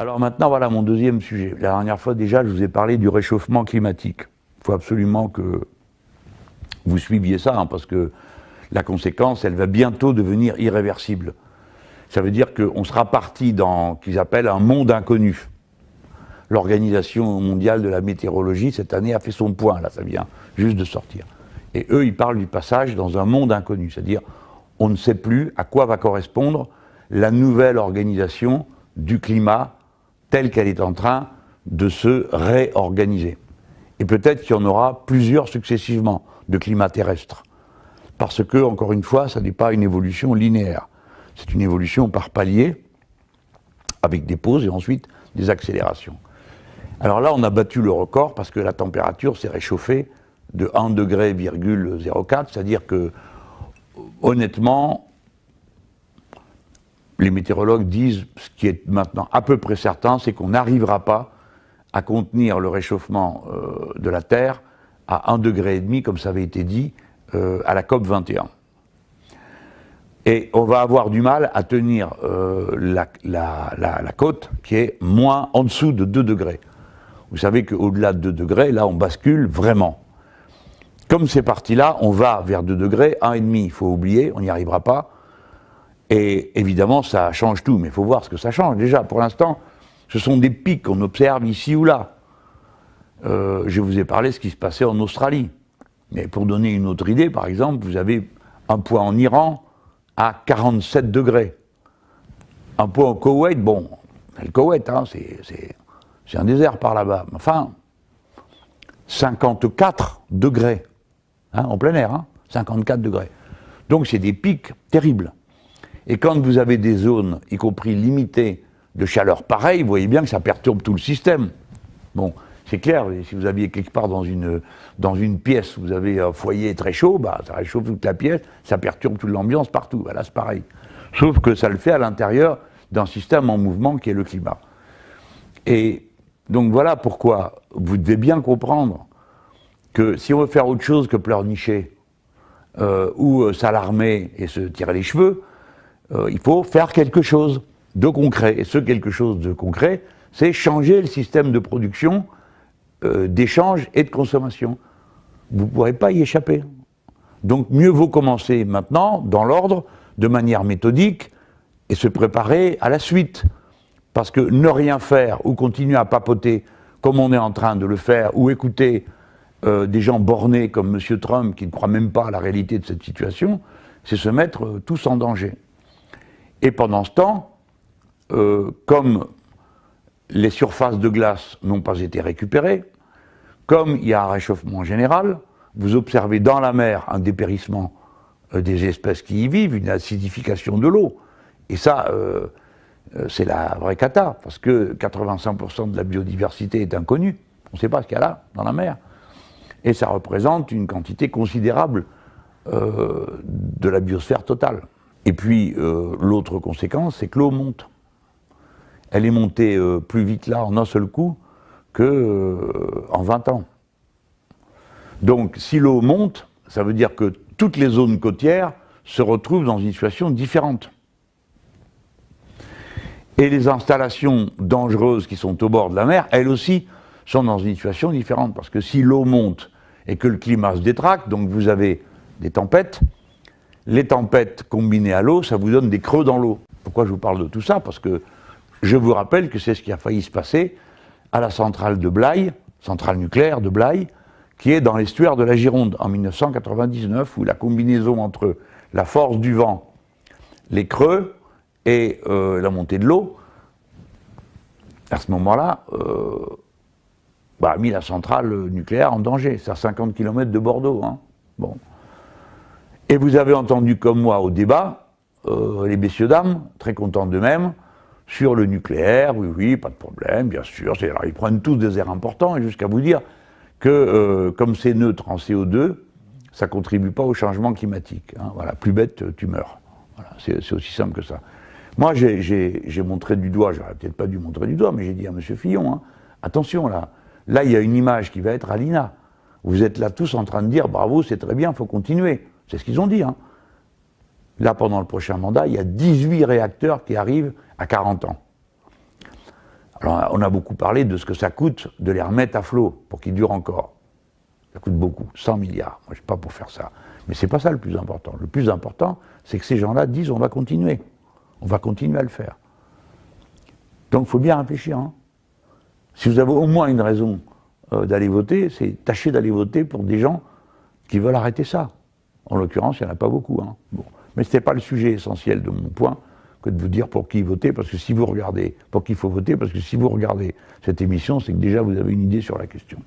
Alors maintenant, voilà mon deuxième sujet. La dernière fois déjà, je vous ai parlé du réchauffement climatique. Il faut absolument que vous suiviez ça, hein, parce que la conséquence, elle va bientôt devenir irréversible. Ça veut dire qu'on sera parti dans ce qu'ils appellent un monde inconnu. L'Organisation mondiale de la météorologie, cette année, a fait son point, là, ça vient juste de sortir. Et eux, ils parlent du passage dans un monde inconnu, c'est-à-dire on ne sait plus à quoi va correspondre la nouvelle organisation du climat telle qu'elle est en train de se réorganiser. Et peut-être qu'il y en aura plusieurs successivement de climat terrestre. Parce que, encore une fois, ça n'est pas une évolution linéaire. C'est une évolution par palier, avec des pauses et ensuite des accélérations. Alors là, on a battu le record parce que la température s'est réchauffée de 1 degré, c'est-à-dire que, honnêtement, les météorologues disent, ce qui est maintenant à peu près certain, c'est qu'on n'arrivera pas à contenir le réchauffement euh, de la Terre à 1,5 degré, comme ça avait été dit, euh, à la COP 21. Et on va avoir du mal à tenir euh, la, la, côte qui est moins en dessous de 2 degrés. Vous savez qu'au-delà de 2 degrés, là, on bascule vraiment. Comme c'est parti là, on va vers 2 degrés, 1,5, il faut oublier, on n'y arrivera pas. Et évidemment, ça change tout, mais il faut voir ce que ça change. Déjà, pour l'instant, ce sont des pics qu'on observe ici ou là. Euh, je vous ai parlé de ce qui se passait en Australie. Mais pour donner une autre idée, par exemple, vous avez un point en Iran à 47 degrés. Un point au Koweït, bon, le Koweït, hein, c'est un désert par là-bas. Enfin, 54 degrés, hein, en plein air, 54 hein, degrés. Donc c'est des pics terribles. Et quand vous avez des zones, y compris limitées, de chaleur pareille, vous voyez bien que ça perturbe tout le système. Bon, c'est clair, si vous aviez quelque part dans une, dans une pièce, vous avez un foyer très chaud, bah, ça réchauffe toute la pièce, ça perturbe toute l'ambiance partout. Voilà, c'est pareil. Sauf que ça le fait à l'intérieur d'un système en mouvement qui est le climat. Et donc voilà pourquoi vous devez bien comprendre que si on veut faire autre chose que pleurnicher euh, ou euh, s'alarmer et se tirer les cheveux, euh, il faut faire quelque chose de concret. Et ce quelque chose de concret, c'est changer le système de production, euh, d'échange et de consommation. Vous ne pourrez pas y échapper. Donc mieux vaut commencer maintenant, dans l'ordre, de manière méthodique, et se préparer à la suite. Parce que ne rien faire ou continuer à papoter comme on est en train de le faire, ou écouter euh, des gens bornés comme M. Trump qui ne croient même pas à la réalité de cette situation, c'est se mettre tous en danger. Et pendant ce temps, euh, comme les surfaces de glace n'ont pas été récupérées, comme il y a un réchauffement général, vous observez dans la mer un dépérissement euh, des espèces qui y vivent, une acidification de l'eau. Et ça, euh, c'est la vraie cata, parce que 85% de la biodiversité est inconnue. On ne sait pas ce qu'il y a là, dans la mer. Et ça représente une quantité considérable de la biosphère totale. Et puis, euh, l'autre conséquence, c'est que l'eau monte. Elle est montée euh, plus vite là, en un seul coup, qu'en euh, 20 ans. Donc, si l'eau monte, ça veut dire que toutes les zones côtières se retrouvent dans une situation différente. Et les installations dangereuses qui sont au bord de la mer, elles aussi, sont dans une situation différente. Parce que si l'eau monte et que le climat se détraque, donc vous avez des tempêtes, les tempêtes combinées à l'eau, ça vous donne des creux dans l'eau. Pourquoi je vous parle de tout ça? Parce que je vous rappelle que c'est ce qui a failli se passer à la centrale de Blaye, centrale nucléaire de Blaye, qui est dans l'estuaire de la Gironde en 1999, où la combinaison entre la force du vent, les creux et euh, la montée de l'eau, à ce moment-là, euh, bah, a mis la centrale nucléaire en danger. C'est à 50 km de Bordeaux. Hein. Bon. Et vous avez entendu comme moi au débat, euh, les messieurs dames, très contents d'eux-mêmes, sur le nucléaire, oui, oui, pas de problème, bien sûr. Alors, ils prennent tous des airs importants, et jusqu'à vous dire que, euh, comme c'est neutre en CO2, ça ne contribue pas au changement climatique. Hein. voilà, plus bête, tu meurs. Voilà, c'est aussi simple que ça. Moi, j'ai montré du doigt, j'aurais peut-être pas dû montrer du doigt, mais j'ai dit à M. Fillon, hein, attention là, là il y a une image qui va être à l'INA. Vous êtes là tous en train de dire, bravo, c'est très bien, il faut continuer. C'est ce qu'ils ont dit. Hein. Là, pendant le prochain mandat, il y a 18 réacteurs qui arrivent à 40 ans. Alors, on a beaucoup parlé de ce que ça coûte de les remettre à flot pour qu'ils durent encore. Ça coûte beaucoup, 100 milliards. Moi, je ne suis pas pour faire ça. Mais ce n'est pas ça le plus important. Le plus important, c'est que ces gens-là disent on va continuer. On va continuer à le faire. Donc il faut bien réfléchir. Hein. Si vous avez au moins une raison euh, d'aller voter, c'est tâcher d'aller voter pour des gens qui veulent arrêter ça. En l'occurrence, il n'y en a pas beaucoup. Hein. Mais ce n'était pas le sujet essentiel de mon point que de vous dire pour qui voter, parce que si vous regardez, pour qui il faut voter, parce que si vous regardez cette émission, c'est que déjà vous avez une idée sur la question.